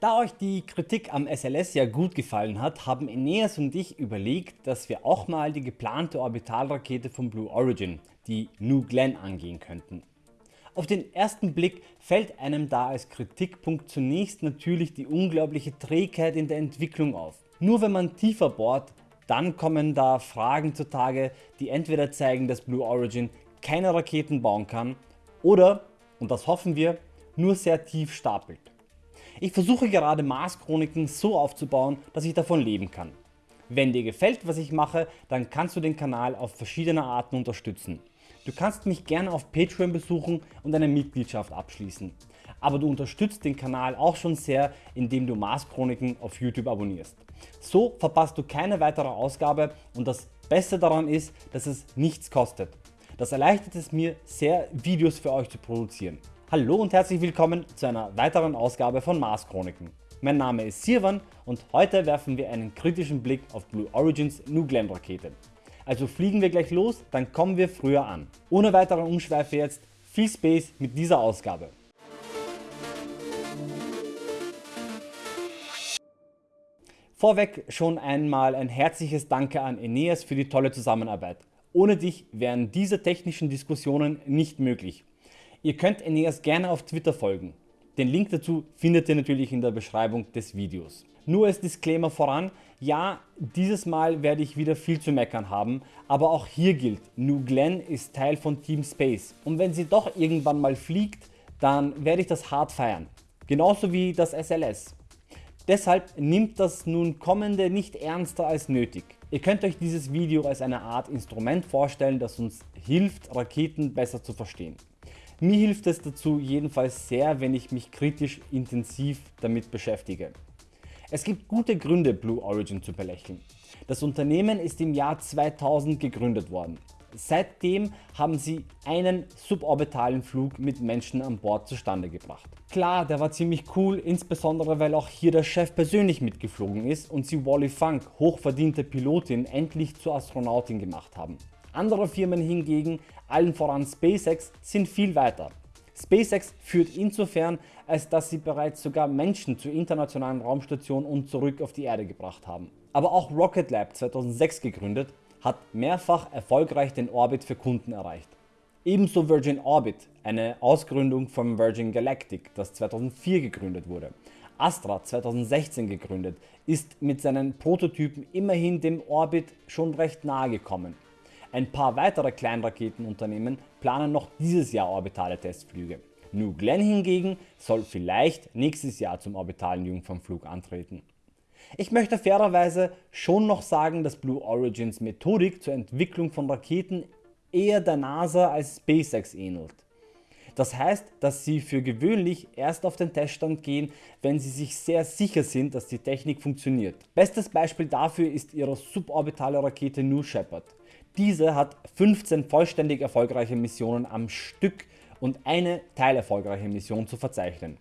Da euch die Kritik am SLS ja gut gefallen hat, haben Eneas und ich überlegt, dass wir auch mal die geplante Orbitalrakete von Blue Origin, die New Glenn, angehen könnten. Auf den ersten Blick fällt einem da als Kritikpunkt zunächst natürlich die unglaubliche Trägheit in der Entwicklung auf. Nur wenn man tiefer bohrt, dann kommen da Fragen zutage, die entweder zeigen, dass Blue Origin keine Raketen bauen kann oder, und das hoffen wir, nur sehr tief stapelt. Ich versuche gerade Mars Chroniken so aufzubauen, dass ich davon leben kann. Wenn dir gefällt was ich mache, dann kannst du den Kanal auf verschiedene Arten unterstützen. Du kannst mich gerne auf Patreon besuchen und eine Mitgliedschaft abschließen. Aber du unterstützt den Kanal auch schon sehr, indem du Mars Chroniken auf YouTube abonnierst. So verpasst du keine weitere Ausgabe und das Beste daran ist, dass es nichts kostet. Das erleichtert es mir sehr Videos für euch zu produzieren. Hallo und herzlich willkommen zu einer weiteren Ausgabe von Mars Chroniken. Mein Name ist Sirwan und heute werfen wir einen kritischen Blick auf Blue Origins New Glenn Rakete. Also fliegen wir gleich los, dann kommen wir früher an. Ohne weitere Umschweife jetzt, viel Space mit dieser Ausgabe. Vorweg schon einmal ein herzliches Danke an Eneas für die tolle Zusammenarbeit. Ohne dich wären diese technischen Diskussionen nicht möglich. Ihr könnt Eneas gerne auf Twitter folgen. Den Link dazu findet ihr natürlich in der Beschreibung des Videos. Nur als Disclaimer voran, ja dieses Mal werde ich wieder viel zu meckern haben, aber auch hier gilt, New Glenn ist Teil von Team Space und wenn sie doch irgendwann mal fliegt, dann werde ich das hart feiern. Genauso wie das SLS. Deshalb nimmt das nun kommende nicht ernster als nötig. Ihr könnt euch dieses Video als eine Art Instrument vorstellen, das uns hilft Raketen besser zu verstehen. Mir hilft es dazu jedenfalls sehr, wenn ich mich kritisch intensiv damit beschäftige. Es gibt gute Gründe Blue Origin zu belächeln. Das Unternehmen ist im Jahr 2000 gegründet worden. Seitdem haben sie einen suborbitalen Flug mit Menschen an Bord zustande gebracht. Klar, der war ziemlich cool, insbesondere weil auch hier der Chef persönlich mitgeflogen ist und sie Wally Funk, hochverdiente Pilotin, endlich zur Astronautin gemacht haben. Andere Firmen hingegen, allen voran SpaceX, sind viel weiter. SpaceX führt insofern, als dass sie bereits sogar Menschen zur internationalen Raumstation und zurück auf die Erde gebracht haben. Aber auch Rocket Lab 2006 gegründet, hat mehrfach erfolgreich den Orbit für Kunden erreicht. Ebenso Virgin Orbit, eine Ausgründung von Virgin Galactic, das 2004 gegründet wurde. Astra 2016 gegründet, ist mit seinen Prototypen immerhin dem Orbit schon recht nahe gekommen. Ein paar weitere Kleinraketenunternehmen planen noch dieses Jahr orbitale Testflüge. New Glenn hingegen soll vielleicht nächstes Jahr zum orbitalen Jungfernflug antreten. Ich möchte fairerweise schon noch sagen, dass Blue Origins Methodik zur Entwicklung von Raketen eher der NASA als SpaceX ähnelt. Das heißt, dass sie für gewöhnlich erst auf den Teststand gehen, wenn sie sich sehr sicher sind, dass die Technik funktioniert. Bestes Beispiel dafür ist ihre suborbitale Rakete New Shepard. Diese hat 15 vollständig erfolgreiche Missionen am Stück und eine teilerfolgreiche Mission zu verzeichnen.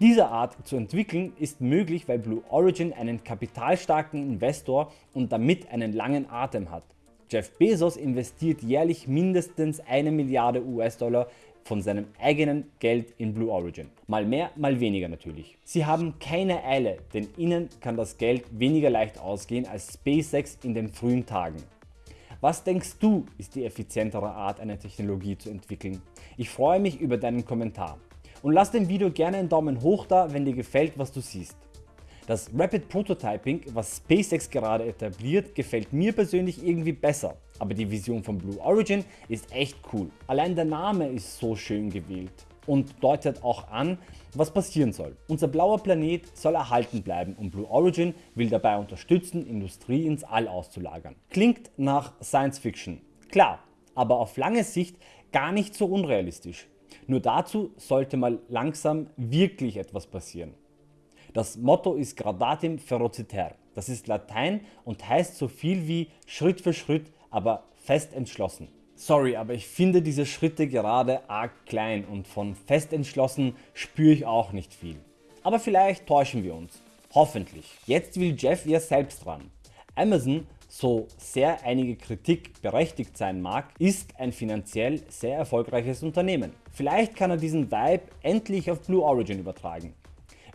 Diese Art zu entwickeln ist möglich, weil Blue Origin einen kapitalstarken Investor und damit einen langen Atem hat. Jeff Bezos investiert jährlich mindestens eine Milliarde US-Dollar von seinem eigenen Geld in Blue Origin. Mal mehr, mal weniger natürlich. Sie haben keine Eile, denn ihnen kann das Geld weniger leicht ausgehen als SpaceX in den frühen Tagen. Was denkst du ist die effizientere Art eine Technologie zu entwickeln? Ich freue mich über deinen Kommentar. Und lass dem Video gerne einen Daumen hoch da, wenn dir gefällt was du siehst. Das Rapid Prototyping, was SpaceX gerade etabliert, gefällt mir persönlich irgendwie besser. Aber die Vision von Blue Origin ist echt cool. Allein der Name ist so schön gewählt und deutet auch an, was passieren soll. Unser blauer Planet soll erhalten bleiben und Blue Origin will dabei unterstützen, Industrie ins All auszulagern. Klingt nach Science Fiction. Klar, aber auf lange Sicht gar nicht so unrealistisch. Nur dazu sollte mal langsam wirklich etwas passieren. Das Motto ist Gradatim Ferociter. Das ist Latein und heißt so viel wie Schritt für Schritt, aber fest entschlossen. Sorry, aber ich finde diese Schritte gerade arg klein und von fest entschlossen spüre ich auch nicht viel. Aber vielleicht täuschen wir uns. Hoffentlich. Jetzt will Jeff ja selbst ran. Amazon, so sehr einige Kritik berechtigt sein mag, ist ein finanziell sehr erfolgreiches Unternehmen. Vielleicht kann er diesen Vibe endlich auf Blue Origin übertragen.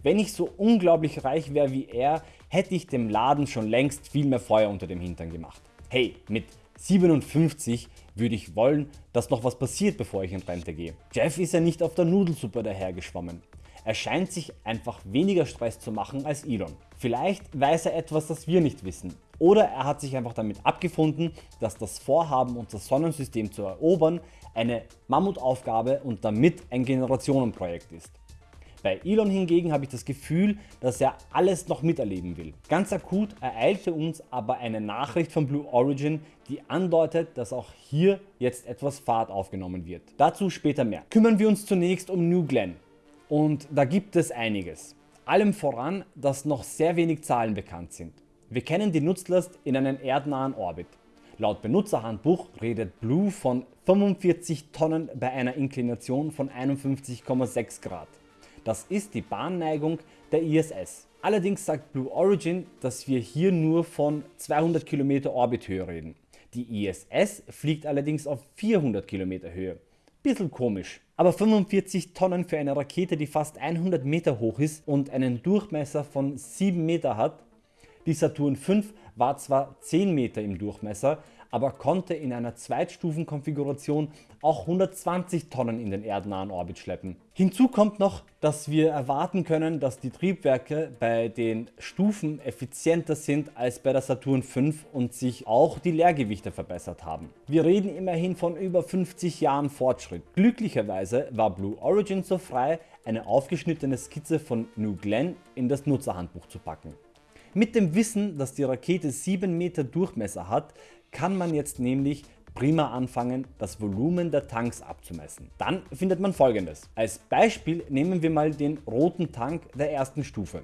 Wenn ich so unglaublich reich wäre wie er, hätte ich dem Laden schon längst viel mehr Feuer unter dem Hintern gemacht. Hey, mit 57 würde ich wollen, dass noch was passiert bevor ich in Rente gehe. Jeff ist ja nicht auf der Nudelsuppe dahergeschwommen. Er scheint sich einfach weniger Stress zu machen als Elon. Vielleicht weiß er etwas das wir nicht wissen oder er hat sich einfach damit abgefunden, dass das Vorhaben unser Sonnensystem zu erobern eine Mammutaufgabe und damit ein Generationenprojekt ist. Bei Elon hingegen habe ich das Gefühl, dass er alles noch miterleben will. Ganz akut ereilte uns aber eine Nachricht von Blue Origin, die andeutet, dass auch hier jetzt etwas Fahrt aufgenommen wird. Dazu später mehr. Kümmern wir uns zunächst um New Glenn und da gibt es einiges. Allem voran, dass noch sehr wenig Zahlen bekannt sind. Wir kennen die Nutzlast in einem erdnahen Orbit. Laut Benutzerhandbuch redet Blue von 45 Tonnen bei einer Inklination von 51,6 Grad. Das ist die Bahnneigung der ISS. Allerdings sagt Blue Origin, dass wir hier nur von 200 km Orbithöhe reden. Die ISS fliegt allerdings auf 400 km Höhe. Bisschen komisch. Aber 45 Tonnen für eine Rakete die fast 100 Meter hoch ist und einen Durchmesser von 7 Meter hat. Die Saturn V war zwar 10 Meter im Durchmesser, aber konnte in einer Zweitstufenkonfiguration auch 120 Tonnen in den erdnahen Orbit schleppen. Hinzu kommt noch, dass wir erwarten können, dass die Triebwerke bei den Stufen effizienter sind als bei der Saturn V und sich auch die Leergewichte verbessert haben. Wir reden immerhin von über 50 Jahren Fortschritt. Glücklicherweise war Blue Origin so frei, eine aufgeschnittene Skizze von New Glenn in das Nutzerhandbuch zu packen. Mit dem Wissen, dass die Rakete 7 Meter Durchmesser hat, kann man jetzt nämlich prima anfangen das Volumen der Tanks abzumessen. Dann findet man folgendes. Als Beispiel nehmen wir mal den roten Tank der ersten Stufe.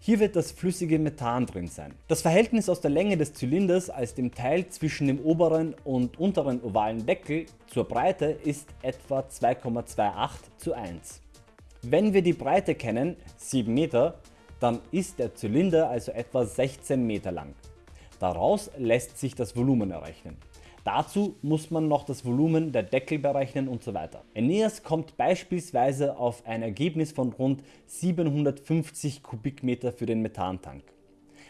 Hier wird das flüssige Methan drin sein. Das Verhältnis aus der Länge des Zylinders als dem Teil zwischen dem oberen und unteren ovalen Deckel zur Breite ist etwa 2,28 zu 1. Wenn wir die Breite kennen, 7 Meter, dann ist der Zylinder also etwa 16 Meter lang. Daraus lässt sich das Volumen errechnen. Dazu muss man noch das Volumen der Deckel berechnen und so weiter. Aeneas kommt beispielsweise auf ein Ergebnis von rund 750 Kubikmeter für den Methantank.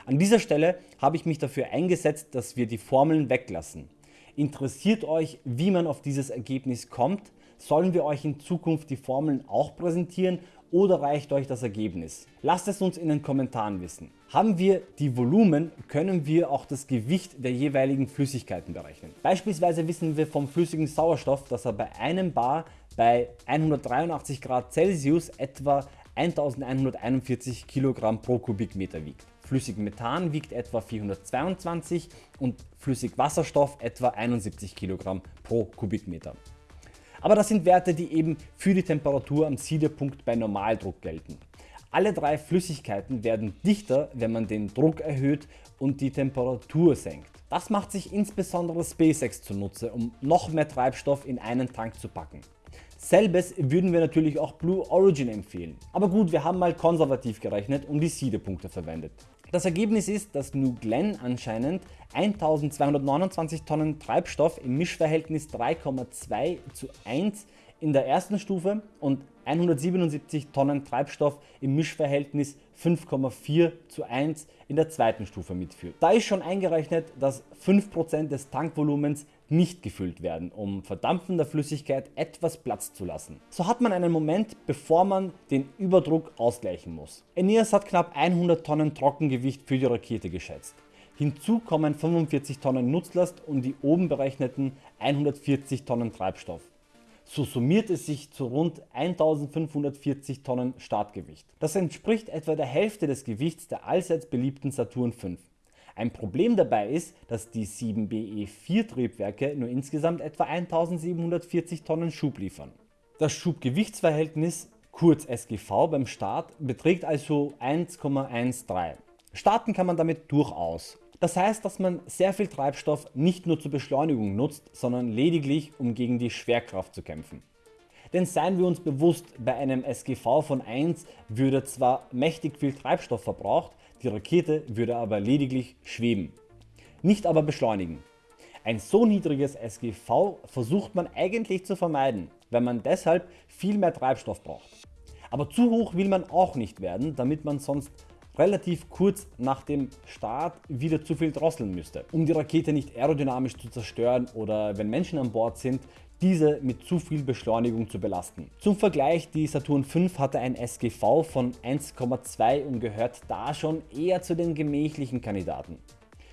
An dieser Stelle habe ich mich dafür eingesetzt, dass wir die Formeln weglassen. Interessiert euch wie man auf dieses Ergebnis kommt? Sollen wir euch in Zukunft die Formeln auch präsentieren oder reicht euch das Ergebnis? Lasst es uns in den Kommentaren wissen. Haben wir die Volumen, können wir auch das Gewicht der jeweiligen Flüssigkeiten berechnen. Beispielsweise wissen wir vom flüssigen Sauerstoff, dass er bei einem Bar bei 183 Grad Celsius etwa 1141 Kilogramm pro Kubikmeter wiegt. Flüssig Methan wiegt etwa 422 und flüssig Wasserstoff etwa 71 Kilogramm pro Kubikmeter. Aber das sind Werte die eben für die Temperatur am Siedepunkt bei Normaldruck gelten. Alle drei Flüssigkeiten werden dichter wenn man den Druck erhöht und die Temperatur senkt. Das macht sich insbesondere SpaceX zunutze um noch mehr Treibstoff in einen Tank zu packen. Selbes würden wir natürlich auch Blue Origin empfehlen. Aber gut wir haben mal konservativ gerechnet und die Siedepunkte verwendet. Das Ergebnis ist, dass New Glenn anscheinend 1229 Tonnen Treibstoff im Mischverhältnis 3,2 zu 1 in der ersten Stufe und 177 Tonnen Treibstoff im Mischverhältnis 5,4 zu 1 in der zweiten Stufe mitführt. Da ist schon eingerechnet, dass 5% des Tankvolumens nicht gefüllt werden, um verdampfender Flüssigkeit etwas Platz zu lassen. So hat man einen Moment bevor man den Überdruck ausgleichen muss. Aeneas hat knapp 100 Tonnen Trockengewicht für die Rakete geschätzt. Hinzu kommen 45 Tonnen Nutzlast und die oben berechneten 140 Tonnen Treibstoff. So summiert es sich zu rund 1540 Tonnen Startgewicht. Das entspricht etwa der Hälfte des Gewichts der allseits beliebten Saturn V. Ein Problem dabei ist, dass die 7BE4 Triebwerke nur insgesamt etwa 1740 Tonnen Schub liefern. Das Schubgewichtsverhältnis kurz SGV beim Start beträgt also 1,13. Starten kann man damit durchaus. Das heißt, dass man sehr viel Treibstoff nicht nur zur Beschleunigung nutzt, sondern lediglich um gegen die Schwerkraft zu kämpfen. Denn seien wir uns bewusst, bei einem SGV von 1 würde zwar mächtig viel Treibstoff verbraucht, die Rakete würde aber lediglich schweben, nicht aber beschleunigen. Ein so niedriges SGV versucht man eigentlich zu vermeiden, wenn man deshalb viel mehr Treibstoff braucht. Aber zu hoch will man auch nicht werden, damit man sonst relativ kurz nach dem Start wieder zu viel drosseln müsste, um die Rakete nicht aerodynamisch zu zerstören oder wenn Menschen an Bord sind, diese mit zu viel Beschleunigung zu belasten. Zum Vergleich, die Saturn V hatte ein SGV von 1,2 und gehört da schon eher zu den gemächlichen Kandidaten.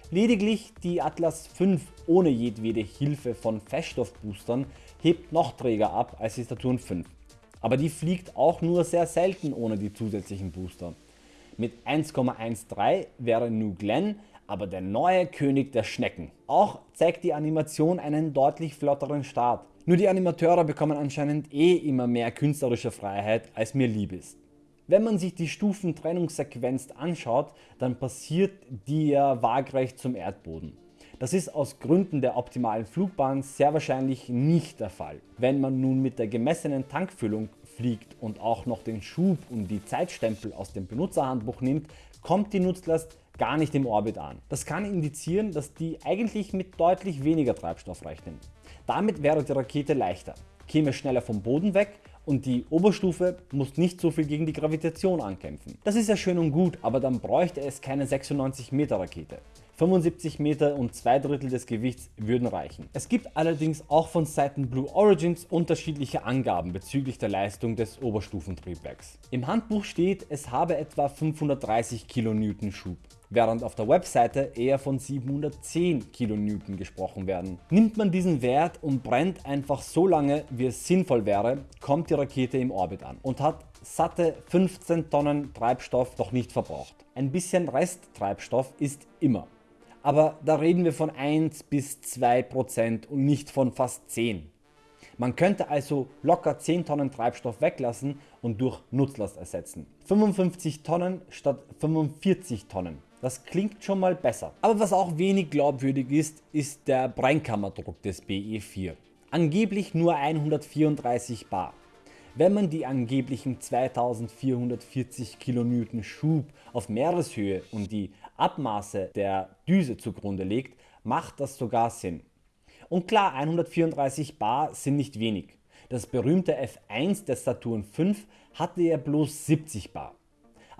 Lediglich die Atlas V ohne jedwede Hilfe von Feststoffboostern hebt noch träger ab als die Saturn V. Aber die fliegt auch nur sehr selten ohne die zusätzlichen Booster. Mit 1,13 wäre New Glenn aber der neue König der Schnecken. Auch zeigt die Animation einen deutlich flotteren Start. Nur die Animateure bekommen anscheinend eh immer mehr künstlerische Freiheit als mir lieb ist. Wenn man sich die Stufentrennungssequenz anschaut, dann passiert die ja waagrecht zum Erdboden. Das ist aus Gründen der optimalen Flugbahn sehr wahrscheinlich nicht der Fall. Wenn man nun mit der gemessenen Tankfüllung fliegt und auch noch den Schub und die Zeitstempel aus dem Benutzerhandbuch nimmt, kommt die Nutzlast gar nicht im Orbit an. Das kann indizieren, dass die eigentlich mit deutlich weniger Treibstoff rechnen. Damit wäre die Rakete leichter, käme schneller vom Boden weg und die Oberstufe muss nicht so viel gegen die Gravitation ankämpfen. Das ist ja schön und gut, aber dann bräuchte es keine 96 Meter Rakete. 75 Meter und 2 Drittel des Gewichts würden reichen. Es gibt allerdings auch von Seiten Blue Origins unterschiedliche Angaben bezüglich der Leistung des Oberstufentriebwerks. Im Handbuch steht, es habe etwa 530 kN Schub während auf der Webseite eher von 710 kN gesprochen werden. Nimmt man diesen Wert und brennt einfach so lange wie es sinnvoll wäre, kommt die Rakete im Orbit an und hat satte 15 Tonnen Treibstoff doch nicht verbraucht. Ein bisschen Resttreibstoff ist immer. Aber da reden wir von 1 bis 2% und nicht von fast 10. Man könnte also locker 10 Tonnen Treibstoff weglassen und durch Nutzlast ersetzen. 55 Tonnen statt 45 Tonnen. Das klingt schon mal besser. Aber was auch wenig glaubwürdig ist, ist der Brennkammerdruck des BE4. Angeblich nur 134 bar. Wenn man die angeblichen 2440 kN Schub auf Meereshöhe und die Abmaße der Düse zugrunde legt, macht das sogar Sinn. Und klar 134 bar sind nicht wenig. Das berühmte F1 des Saturn V hatte ja bloß 70 bar.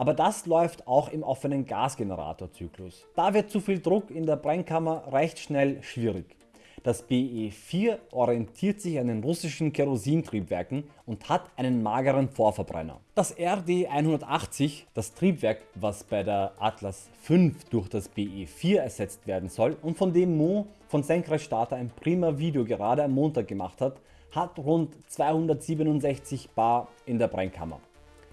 Aber das läuft auch im offenen Gasgeneratorzyklus. Da wird zu viel Druck in der Brennkammer recht schnell schwierig. Das BE4 orientiert sich an den russischen Kerosintriebwerken und hat einen mageren Vorverbrenner. Das RD180, das Triebwerk was bei der Atlas V durch das BE4 ersetzt werden soll und von dem Mo von Senkrechtstarter ein prima Video gerade am Montag gemacht hat, hat rund 267 bar in der Brennkammer.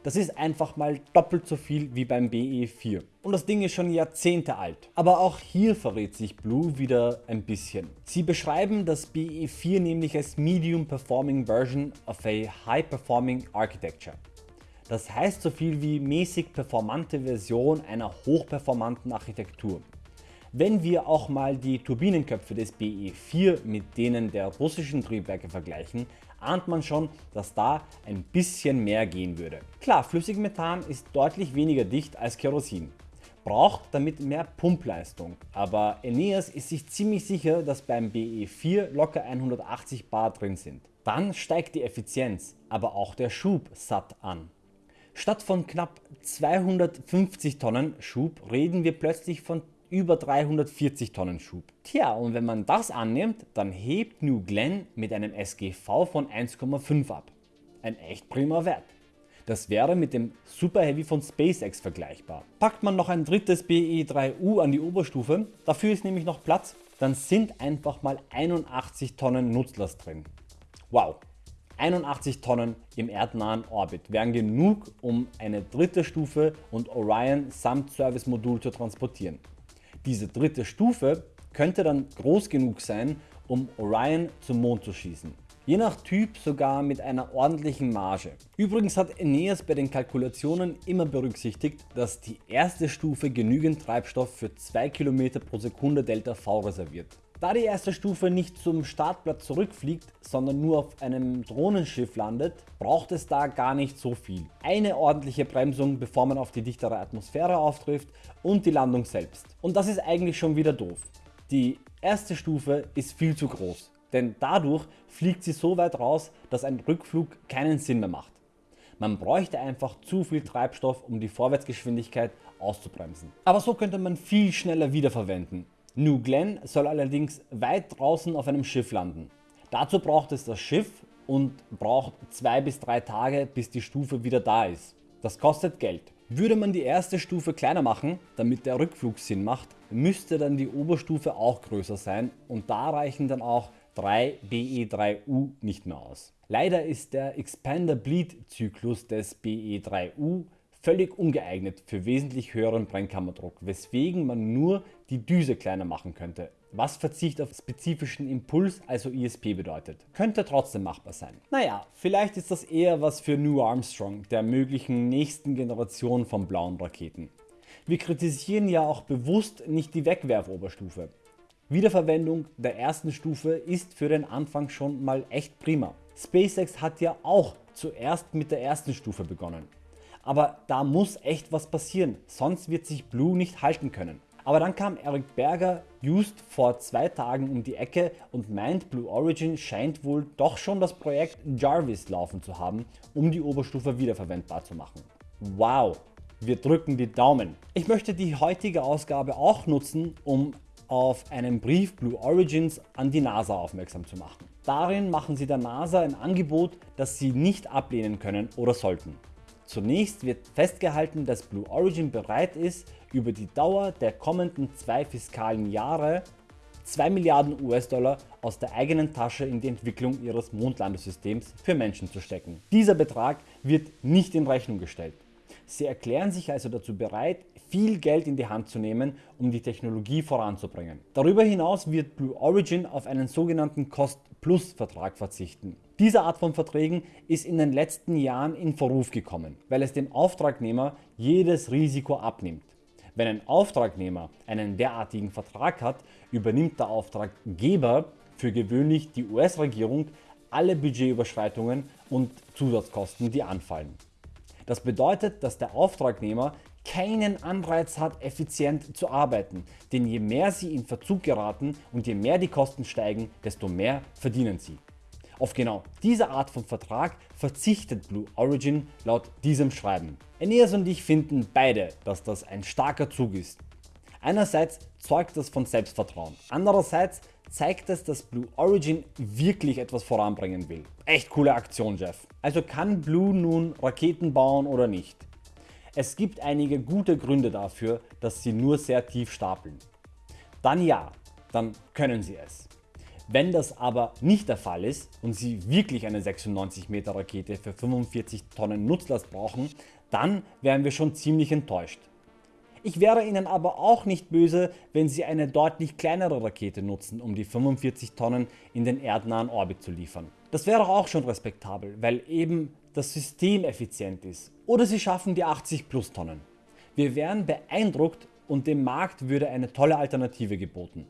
Das ist einfach mal doppelt so viel wie beim BE4 und das Ding ist schon Jahrzehnte alt. Aber auch hier verrät sich Blue wieder ein bisschen. Sie beschreiben das BE4 nämlich als Medium Performing Version of a High Performing Architecture. Das heißt so viel wie mäßig performante Version einer hochperformanten Architektur. Wenn wir auch mal die Turbinenköpfe des BE4 mit denen der russischen Triebwerke vergleichen, ahnt man schon, dass da ein bisschen mehr gehen würde. Klar, Flüssigmethan ist deutlich weniger dicht als Kerosin, braucht damit mehr Pumpleistung, aber Eneas ist sich ziemlich sicher, dass beim BE4 locker 180 bar drin sind. Dann steigt die Effizienz, aber auch der Schub satt an. Statt von knapp 250 Tonnen Schub reden wir plötzlich von über 340 Tonnen Schub. Tja und wenn man das annimmt, dann hebt New Glenn mit einem SGV von 1,5 ab. Ein echt prima Wert. Das wäre mit dem Super Heavy von SpaceX vergleichbar. Packt man noch ein drittes BE3U an die Oberstufe, dafür ist nämlich noch Platz, dann sind einfach mal 81 Tonnen Nutzlast drin. Wow, 81 Tonnen im erdnahen Orbit wären genug um eine dritte Stufe und Orion samt Service Modul zu transportieren. Diese dritte Stufe könnte dann groß genug sein, um Orion zum Mond zu schießen. Je nach Typ sogar mit einer ordentlichen Marge. Übrigens hat Aeneas bei den Kalkulationen immer berücksichtigt, dass die erste Stufe genügend Treibstoff für 2 km pro Sekunde Delta V reserviert. Da die erste Stufe nicht zum Startplatz zurückfliegt, sondern nur auf einem Drohnenschiff landet, braucht es da gar nicht so viel. Eine ordentliche Bremsung bevor man auf die dichtere Atmosphäre auftrifft und die Landung selbst. Und das ist eigentlich schon wieder doof. Die erste Stufe ist viel zu groß, denn dadurch fliegt sie so weit raus, dass ein Rückflug keinen Sinn mehr macht. Man bräuchte einfach zu viel Treibstoff um die Vorwärtsgeschwindigkeit auszubremsen. Aber so könnte man viel schneller wiederverwenden. New Glenn soll allerdings weit draußen auf einem Schiff landen. Dazu braucht es das Schiff und braucht 2 bis 3 Tage bis die Stufe wieder da ist. Das kostet Geld. Würde man die erste Stufe kleiner machen, damit der Rückflug Sinn macht, müsste dann die Oberstufe auch größer sein und da reichen dann auch 3 BE3U nicht mehr aus. Leider ist der Expander Bleed Zyklus des BE3U völlig ungeeignet für wesentlich höheren Brennkammerdruck, weswegen man nur die Düse kleiner machen könnte, was Verzicht auf spezifischen Impuls, also ISP bedeutet. Könnte trotzdem machbar sein. Naja, vielleicht ist das eher was für New Armstrong, der möglichen nächsten Generation von blauen Raketen. Wir kritisieren ja auch bewusst nicht die Wegwerfoberstufe. Wiederverwendung der ersten Stufe ist für den Anfang schon mal echt prima. SpaceX hat ja auch zuerst mit der ersten Stufe begonnen. Aber da muss echt was passieren, sonst wird sich Blue nicht halten können. Aber dann kam Eric Berger just vor zwei Tagen um die Ecke und meint Blue Origin scheint wohl doch schon das Projekt Jarvis laufen zu haben, um die Oberstufe wiederverwendbar zu machen. Wow, wir drücken die Daumen. Ich möchte die heutige Ausgabe auch nutzen, um auf einen Brief Blue Origins an die NASA aufmerksam zu machen. Darin machen sie der NASA ein Angebot, das sie nicht ablehnen können oder sollten. Zunächst wird festgehalten, dass Blue Origin bereit ist, über die Dauer der kommenden zwei fiskalen Jahre 2 Milliarden US-Dollar aus der eigenen Tasche in die Entwicklung ihres Mondlandesystems für Menschen zu stecken. Dieser Betrag wird nicht in Rechnung gestellt. Sie erklären sich also dazu bereit, viel Geld in die Hand zu nehmen, um die Technologie voranzubringen. Darüber hinaus wird Blue Origin auf einen sogenannten Cost-Plus-Vertrag verzichten. Diese Art von Verträgen ist in den letzten Jahren in Verruf gekommen, weil es dem Auftragnehmer jedes Risiko abnimmt. Wenn ein Auftragnehmer einen derartigen Vertrag hat, übernimmt der Auftraggeber für gewöhnlich die US-Regierung alle Budgetüberschreitungen und Zusatzkosten die anfallen. Das bedeutet, dass der Auftragnehmer keinen Anreiz hat effizient zu arbeiten, denn je mehr sie in Verzug geraten und je mehr die Kosten steigen, desto mehr verdienen sie. Auf genau diese Art von Vertrag verzichtet Blue Origin laut diesem Schreiben. Aeneas und ich finden beide, dass das ein starker Zug ist. Einerseits zeugt das von Selbstvertrauen, andererseits zeigt es, dass Blue Origin wirklich etwas voranbringen will. Echt coole Aktion Jeff. Also kann Blue nun Raketen bauen oder nicht? Es gibt einige gute Gründe dafür, dass sie nur sehr tief stapeln. Dann ja, dann können sie es. Wenn das aber nicht der Fall ist und Sie wirklich eine 96 Meter Rakete für 45 Tonnen Nutzlast brauchen, dann wären wir schon ziemlich enttäuscht. Ich wäre Ihnen aber auch nicht böse, wenn Sie eine deutlich kleinere Rakete nutzen, um die 45 Tonnen in den erdnahen Orbit zu liefern. Das wäre auch schon respektabel, weil eben das System effizient ist. Oder Sie schaffen die 80 plus Tonnen. Wir wären beeindruckt und dem Markt würde eine tolle Alternative geboten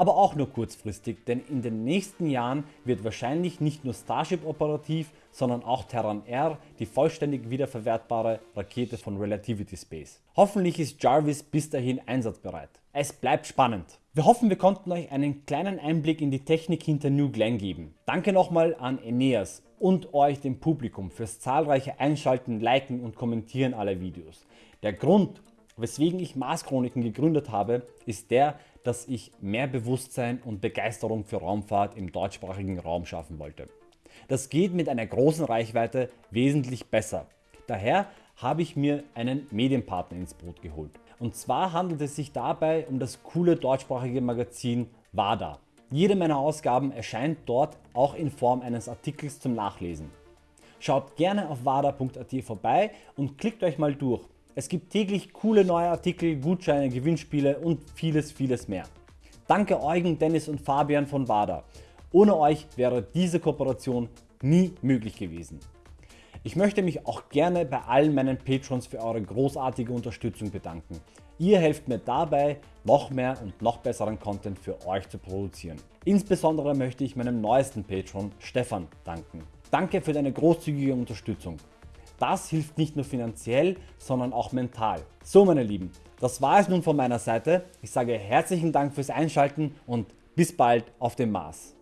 aber auch nur kurzfristig, denn in den nächsten Jahren wird wahrscheinlich nicht nur Starship operativ, sondern auch Terran R, die vollständig wiederverwertbare Rakete von Relativity Space. Hoffentlich ist Jarvis bis dahin einsatzbereit. Es bleibt spannend. Wir hoffen wir konnten euch einen kleinen Einblick in die Technik hinter New Glenn geben. Danke nochmal an Aeneas und euch dem Publikum fürs zahlreiche Einschalten, Liken und Kommentieren aller Videos. Der Grund weswegen ich Mars Chroniken gegründet habe, ist der, dass ich mehr Bewusstsein und Begeisterung für Raumfahrt im deutschsprachigen Raum schaffen wollte. Das geht mit einer großen Reichweite wesentlich besser. Daher habe ich mir einen Medienpartner ins Boot geholt. Und zwar handelt es sich dabei um das coole deutschsprachige Magazin WADA. Jede meiner Ausgaben erscheint dort auch in Form eines Artikels zum Nachlesen. Schaut gerne auf wada.at vorbei und klickt euch mal durch. Es gibt täglich coole neue Artikel, Gutscheine, Gewinnspiele und vieles vieles mehr. Danke Eugen, Dennis und Fabian von WADA. Ohne euch wäre diese Kooperation nie möglich gewesen. Ich möchte mich auch gerne bei allen meinen Patrons für eure großartige Unterstützung bedanken. Ihr helft mir dabei, noch mehr und noch besseren Content für euch zu produzieren. Insbesondere möchte ich meinem neuesten Patron Stefan danken. Danke für deine großzügige Unterstützung. Das hilft nicht nur finanziell, sondern auch mental. So meine Lieben, das war es nun von meiner Seite. Ich sage herzlichen Dank fürs Einschalten und bis bald auf dem Mars.